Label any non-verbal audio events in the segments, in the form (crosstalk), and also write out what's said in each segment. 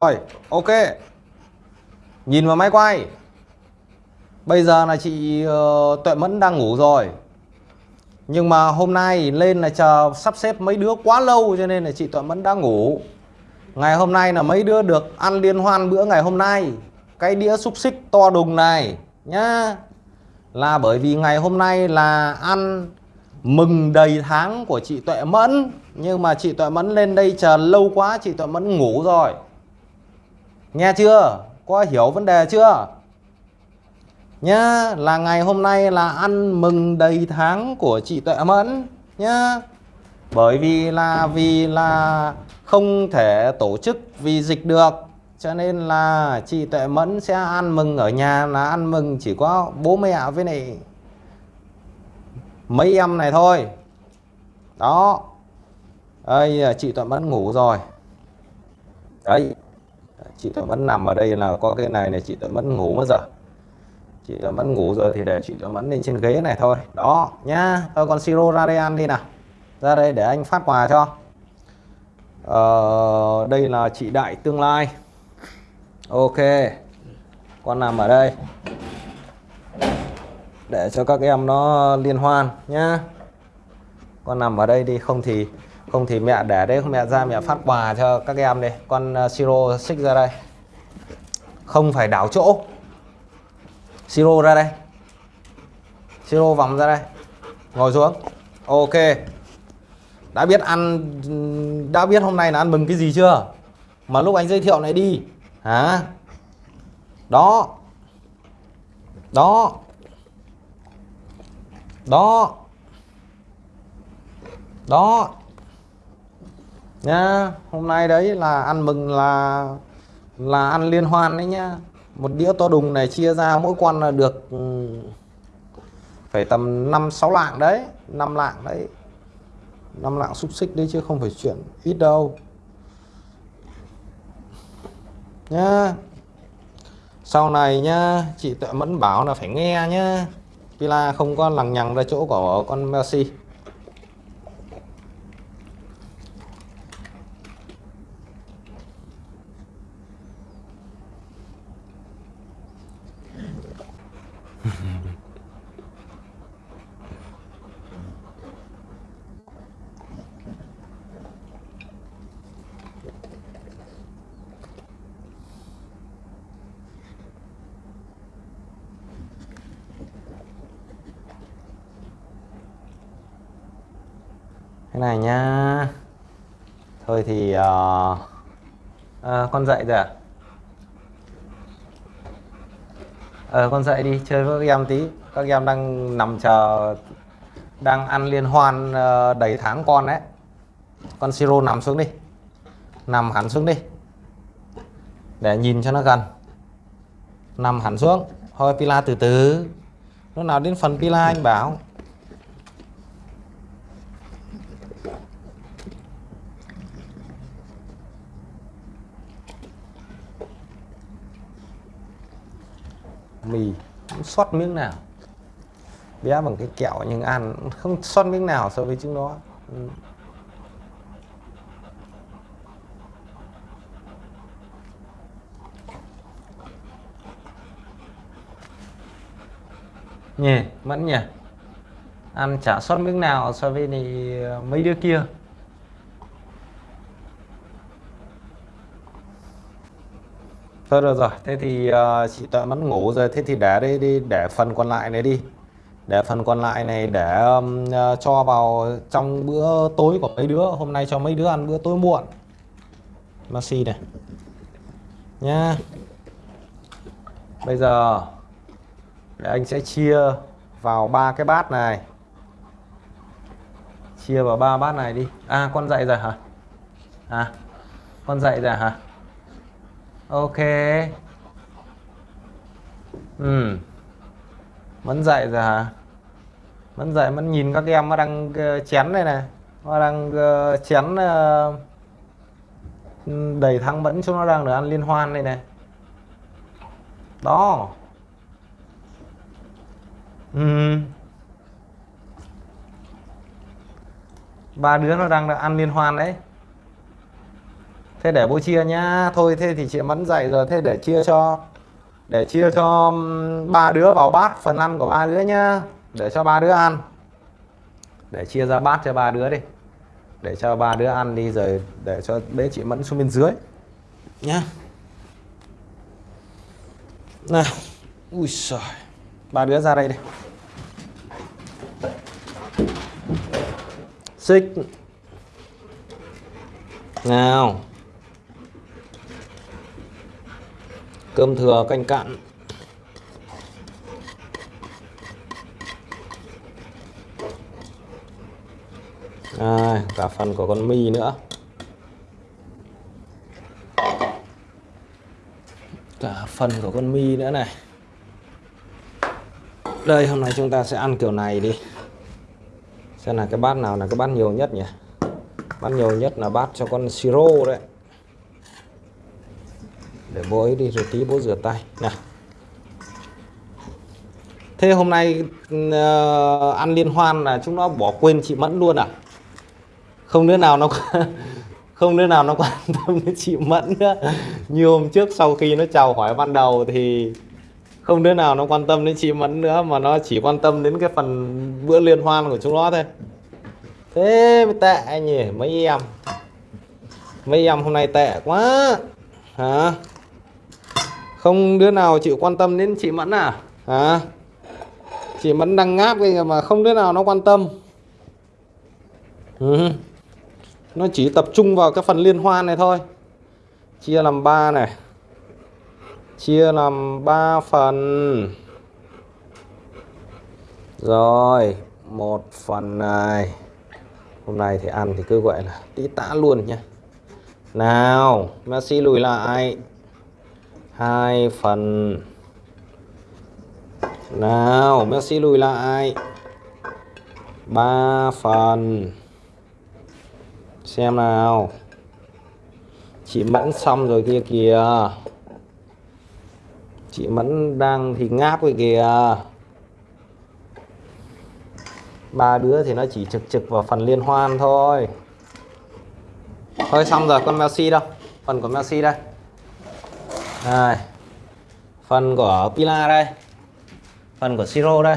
Rồi, ok. Nhìn vào máy quay. Bây giờ là chị uh, Tuệ Mẫn đang ngủ rồi. Nhưng mà hôm nay lên là chờ sắp xếp mấy đứa quá lâu cho nên là chị Tuệ Mẫn đã ngủ. Ngày hôm nay là mấy đứa được ăn liên hoan bữa ngày hôm nay. Cái đĩa xúc xích to đùng này nhá. Là bởi vì ngày hôm nay là ăn mừng đầy tháng của chị Tuệ Mẫn. Nhưng mà chị Tuệ Mẫn lên đây chờ lâu quá chị Tuệ Mẫn ngủ rồi. Nghe chưa? Có hiểu vấn đề chưa? Nhá, là ngày hôm nay là ăn mừng đầy tháng của chị Tuệ Mẫn nhá. Bởi vì là vì là không thể tổ chức vì dịch được cho nên là chị Tuệ Mẫn sẽ ăn mừng ở nhà là ăn mừng chỉ có bố mẹ với này mấy em này thôi. Đó. Đây chị Tuệ Mẫn ngủ rồi. Đấy chị Tuệ Mẫn nằm ở đây là có cái này này chị Tuệ Mẫn ngủ mất giờ. Chị Tuệ Mẫn ngủ rồi thì để chị Tuệ Mẫn lên trên ghế này thôi. Đó nhá thôi con siro ra đây ăn đi nào. Ra đây để anh phát quà cho. Ờ, đây là chị Đại tương lai. Ok con nằm ở đây. Để cho các em nó liên hoan nhá. Con nằm ở đây đi không thì không thì mẹ để đấy, mẹ ra mẹ phát quà cho các em đây con ờ, siro xích ra đây. Không phải đảo chỗ. Siro ra đây. Siro vòng ra đây. Ngồi xuống. Ok. Đã biết ăn, đã biết hôm nay là ăn mừng cái gì chưa? Mà lúc anh giới thiệu này đi. Hả? Đó. Đó. Đó. Đó nhá, hôm nay đấy là ăn mừng là là ăn liên hoan đấy nhá. Một đĩa to đùng này chia ra mỗi con là được ừ, phải tầm 5 6 lạng đấy 5 lạng đấy. 5 lạng xúc xích đấy chứ không phải chuyện ít đâu. Nhá, sau này nhá, chị tự mẫn bảo là phải nghe nhá. Pila không có lằng nhằng ra chỗ của con Messi. Cái này nhá. Thôi thì uh, uh, con dậy rồi à? Ờ, con dậy đi chơi với các em tí. Các em đang nằm chờ đang ăn liên hoan uh, đầy tháng con đấy. Con siro nằm xuống đi. Nằm hẳn xuống đi. Để nhìn cho nó gần. Nằm hẳn xuống. Thôi pila từ từ. Lúc nào đến phần pila anh bảo. Mì, cũng xót miếng nào. Bé bằng cái kẹo nhưng ăn không xót miếng nào so với chúng nó ừ. nhỉ mẫn nhỉ ăn chả sót miếng nào so với ờ, mấy đứa kia. Thôi được rồi, thế thì uh, chị Tuệ mất ngủ rồi, thế thì để đây đi, để phần còn lại này đi. Để phần còn lại này để um, uh, cho vào trong bữa tối của mấy đứa, hôm nay cho mấy đứa ăn bữa tối muộn. Maxi này. Nha. Bây giờ để anh sẽ chia vào ba cái bát này. Chia vào ba bát này đi. À con dậy rồi hả? À. Con dậy rồi hả? Ok. Ừ. Vẫn dậy rồi hả? Vẫn dậy, vẫn nhìn các em nó đang ờ, chén này này. Nó đang ờ, chén ờ, đầy thăng vẫn chúng nó đang được ăn liên hoan đây này. Đó. Ừ. ba đứa nó đang được ăn liên hoan đấy thế để bố chia nhá. Thôi thế thì chị mẫn dậy rồi, thế để chia cho, để chia cho ba đứa vào bát, phần ăn của ba đứa nhá. Để cho ba đứa ăn. Để chia ra bát cho ba đứa đi. Để cho ba đứa ăn đi rồi để cho bé chị mẫn xuống bên dưới. Nhá. Nào. Ui giời. Ba đứa ra đây đi. Xích. Nào. Cơm thừa canh cạn, à, cả phần của con mi nữa. Cả phần của con mi nữa này. Đây hôm nay chúng ta sẽ ăn kiểu này đi. Xem là cái bát nào là cái bát nhiều nhất nhỉ? Bát nhiều nhất là bát cho con siro đấy để bố ấy đi rồi tí bố rửa tay nè. thế hôm nay uh, ăn liên hoan là chúng nó bỏ quên chị mẫn luôn à? Không đứa nào nó (laughs) không đứa nào nó quan (laughs) tâm đến chị mẫn nữa. Như hôm trước sau khi nó chào hỏi ban đầu thì không đứa nào nó quan tâm đến chị mẫn nữa mà nó chỉ quan tâm đến cái phần bữa liên hoan của chúng nó thôi. Thế mới tệ nhỉ mấy em. Mấy em hôm nay tệ quá. Hả? Không, đứa nào chịu quan tâm đến chị mẫn à? Hả? Chị mẫn đang ngáp cái mà không đứa nào nó quan tâm. Ừ. nó chỉ tập trung vào cái phần liên hoan này thôi. Chia làm ba này. Chia làm 3 phần. Rồi, một phần này. Hôm nay thì ăn thì cứ gọi là tí tã luôn nhé nào, Messi lùi lại hai phần. Nào, Messi lùi lại. Ba phần. Xem nào. Chị mẫn xong rồi kia kìa. Chị mẫn đang thì ngáp rồi kìa. Ba đứa thì nó chỉ trực trực vào phần liên hoan thôi. Thôi xong rồi, con Messi đâu? Phần của Messi đây đây. Phần của Pila đây. Phần của Siro đây.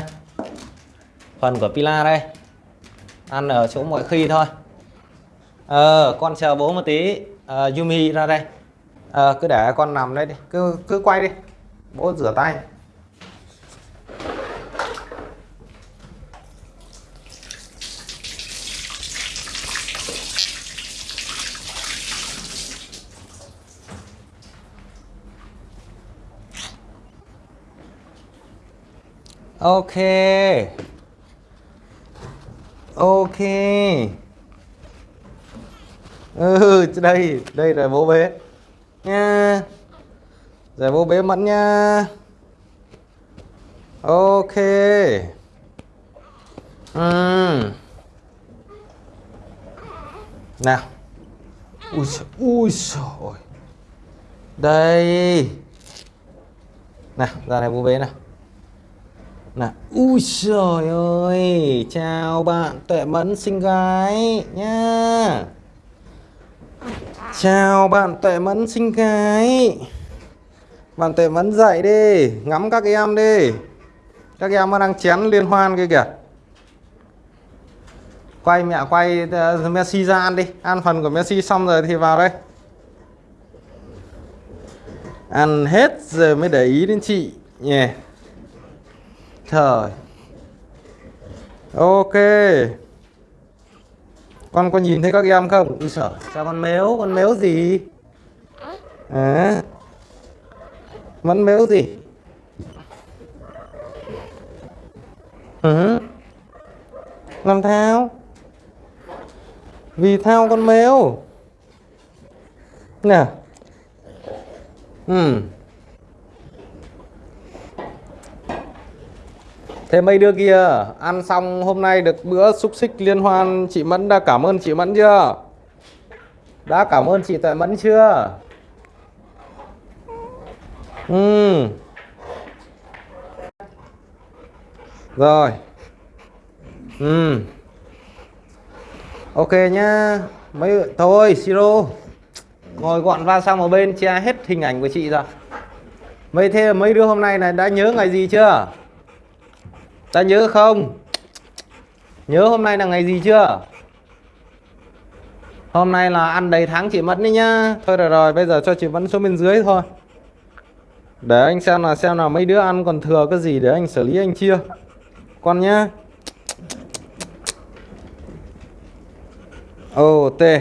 Phần của Pila đây. Ăn ở chỗ mọi khi thôi. Ờ con chờ bố một tí. Ờ, Yumi ra đây. Ờ, cứ để con nằm đây đi. Cứ cứ quay đi. Bố rửa tay. Ok. Ok. Ừ đây đây là bố bế. Nha. Rồi bố bế mẫn nha. Ok. Ừ. nào. Ui trời, ui trời đây. Nào ra này bố bế nào nào ui trời ơi chào bạn tuệ mẫn xinh gái nha chào bạn tuệ mẫn xinh gái. Bạn tuệ mẫn dậy đi ngắm các em đi. Các em đang chén liên hoan kia kìa. Quay mẹ quay uh, Messi ra ăn đi. Ăn phần của Messi xong rồi thì vào đây. Ăn hết giờ mới để ý đến chị. Nhỉ yeah. Trời Ok Con có nhìn thấy các em không? Ui sợ Sao con méo? Con méo gì? À Vẫn méo gì? Ừ. Làm thao Vì thao con méo Nè Ừ Thế mấy đứa kia, ăn xong hôm nay được bữa xúc xích liên hoan, chị Mẫn đã cảm ơn chị Mẫn chưa? Đã cảm ơn chị Tuệ Mẫn chưa? Ừ. Rồi. Ừ. Ok nhá. Mấy, thôi, Siro. ngồi gọn va sang một bên, che hết hình ảnh của chị rồi mấy, thế mấy đứa hôm nay này đã nhớ ngày gì chưa? Ta nhớ không? Nhớ hôm nay là ngày gì chưa? Hôm nay là ăn đầy tháng chị Mẫn đấy nhá. Thôi rồi rồi, bây giờ cho chị Mẫn xuống bên dưới thôi. Để anh xem là xem nào mấy đứa ăn còn thừa cái gì để anh xử lý anh chia. Con nhá. Ô tê.